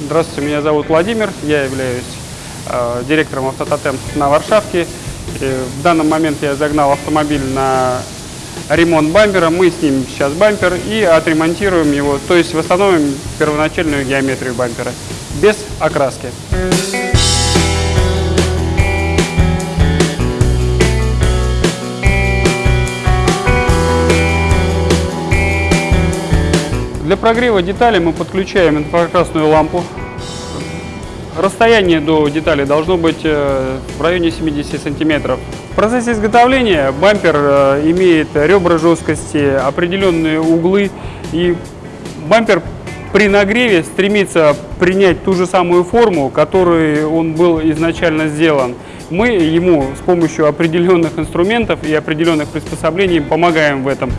Здравствуйте, меня зовут Владимир, я являюсь э, директором Автототем на Варшавке. И в данный момент я загнал автомобиль на ремонт бампера, мы снимем сейчас бампер и отремонтируем его, то есть восстановим первоначальную геометрию бампера без окраски. Для прогрева деталей мы подключаем инфракрасную лампу. Расстояние до детали должно быть э, в районе 70 сантиметров. В процессе изготовления бампер э, имеет ребра жесткости, определенные углы и бампер при нагреве стремится принять ту же самую форму, которой он был изначально сделан. Мы ему с помощью определенных инструментов и определенных приспособлений помогаем в этом.